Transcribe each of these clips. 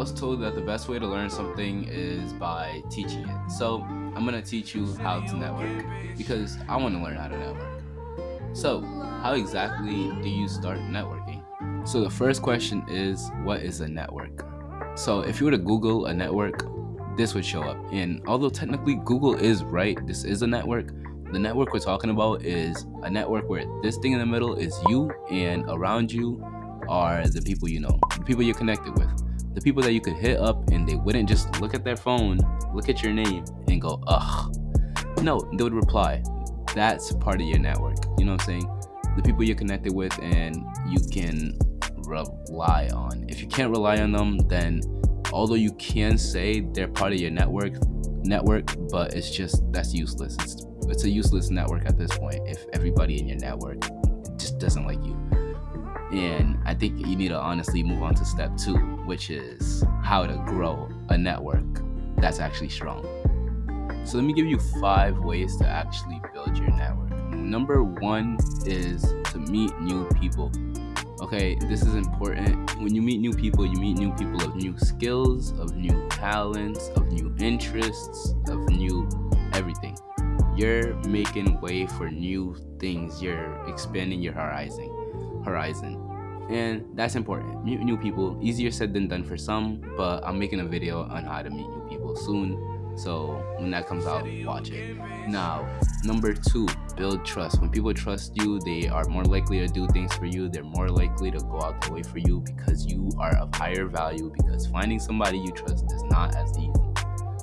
was told that the best way to learn something is by teaching it. So I'm gonna teach you how to network because I want to learn how to network. So, how exactly do you start networking? So the first question is, what is a network? So if you were to Google a network, this would show up. And although technically Google is right, this is a network, the network we're talking about is a network where this thing in the middle is you and around you are the people you know, the people you're connected with, the people that you could hit up and they wouldn't just look at their phone, look at your name and go, ugh. No, they would reply. That's part of your network. You know what I'm saying? The people you're connected with and you can rely on. If you can't rely on them, then although you can say they're part of your network, network, but it's just that's useless. It's it's a useless network at this point if everybody in your network just doesn't like you. And I think you need to honestly move on to step two, which is how to grow a network that's actually strong. So let me give you five ways to actually build your network. Number one is to meet new people. Okay, this is important. When you meet new people, you meet new people of new skills, of new talents, of new interests, of new everything. You're making way for new things. You're expanding your horizon. Horizon. And that's important. Meet new people. Easier said than done for some, but I'm making a video on how to meet new people soon so when that comes out, watch it. Now, number two, build trust. When people trust you, they are more likely to do things for you. They're more likely to go out the way for you because you are of higher value. Because finding somebody you trust is not as easy.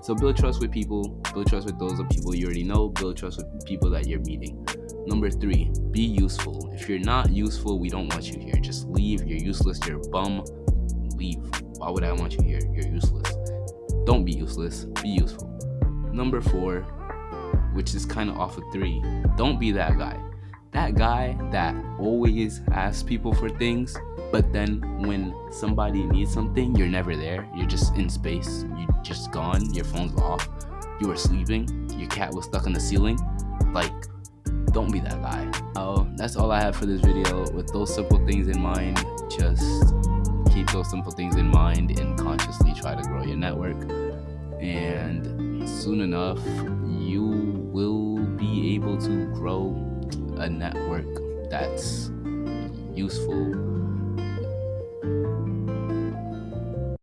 So build trust with people. Build trust with those of people you already know. Build trust with people that you're meeting. Number three, be useful. If you're not useful, we don't want you here. Just leave. You're useless. You're a bum. Leave. Why would I want you here? You're useless. Don't be useless, be useful. Number four, which is kind of off of three, don't be that guy. That guy that always asks people for things, but then when somebody needs something, you're never there. You're just in space. You're just gone. Your phone's off. You were sleeping. Your cat was stuck on the ceiling. Like, don't be that guy. Oh, that's all I have for this video. With those simple things in mind, just keep those simple things in mind and consciously try to grow your network. And soon enough, you will be able to grow a network that's useful